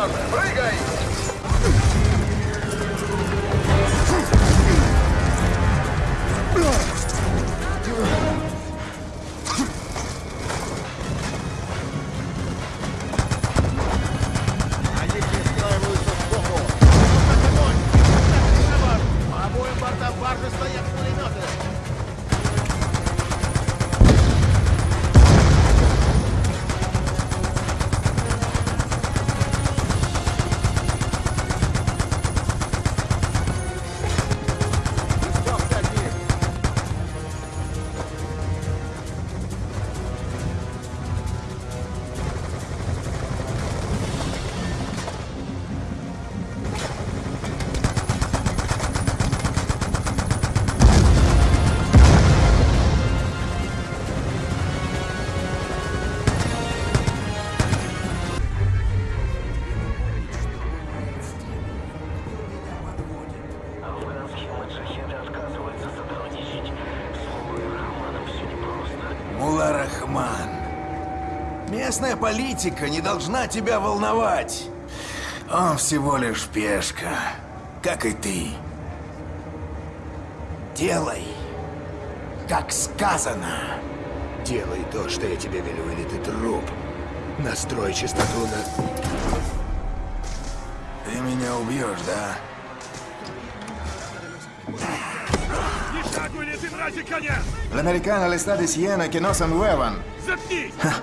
Удар! Местная политика не должна тебя волновать. Он всего лишь пешка, как и ты. Делай, как сказано. Делай то, что я тебе велю, или ты труп. Настрой чистоту на... Ты меня убьешь, да? La americana le está diciendo que no se muevan. Ja,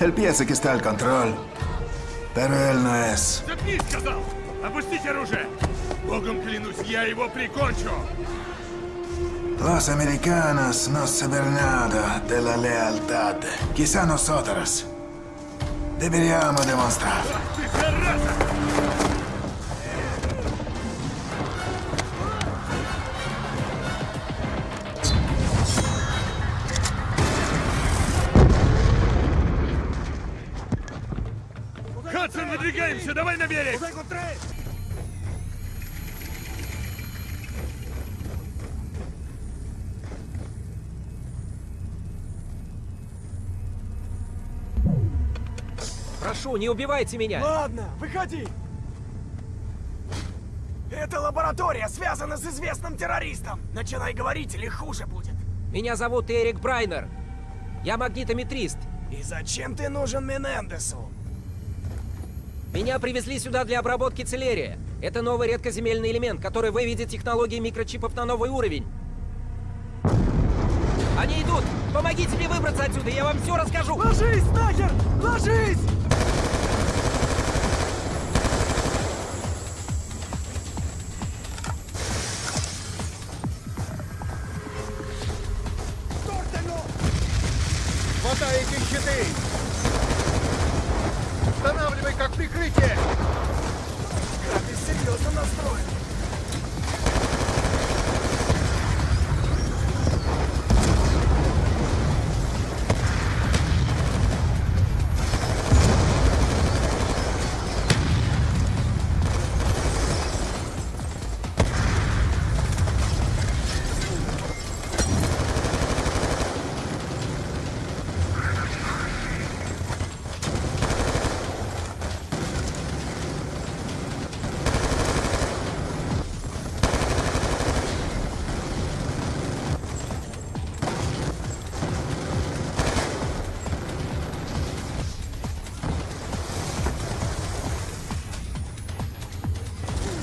él piensa que está al control. Pero él no es. Los americanos no saben nada de la lealtad. Quizá nosotros deberíamos demostrar. Хадсон, выдвигаемся! Давай на берег! Прошу, не убивайте меня! Ладно, выходи! Это лаборатория связана с известным террористом. Начинай говорить, или хуже будет. Меня зовут Эрик Брайнер. Я магнитометрист. И зачем ты нужен Менендесу? Меня привезли сюда для обработки целерия. Это новый редкоземельный элемент, который выведет технологии микрочипов на новый уровень. Они идут! Помогите мне выбраться отсюда, я вам все расскажу! Ложись нахер! Ложись!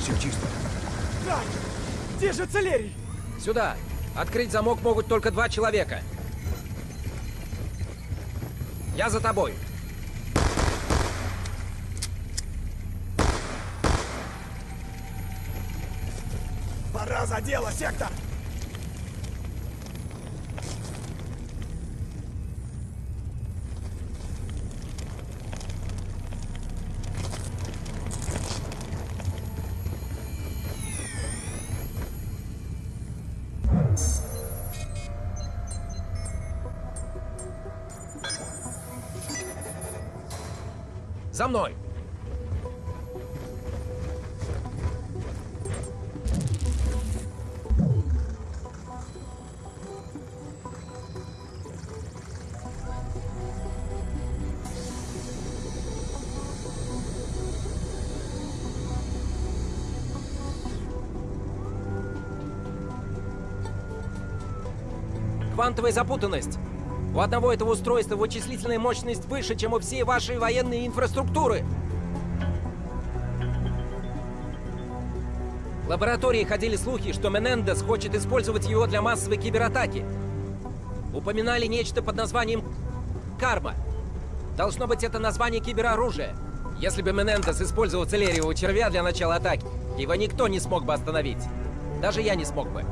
Все чисто. Так, где же Целерий? Сюда! Открыть замок могут только два человека. Я за тобой. Пора за дело, сектор! За мной! Квантовая запутанность. У одного этого устройства вычислительная мощность выше, чем у всей вашей военной инфраструктуры. В лаборатории ходили слухи, что Менендес хочет использовать его для массовой кибератаки. Упоминали нечто под названием «Карма». Должно быть, это название кибероружия. Если бы Менендес использовал целериевого червя для начала атаки, его никто не смог бы остановить. Даже я не смог бы.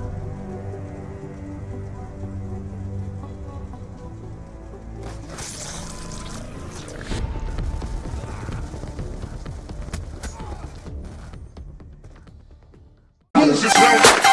Destruição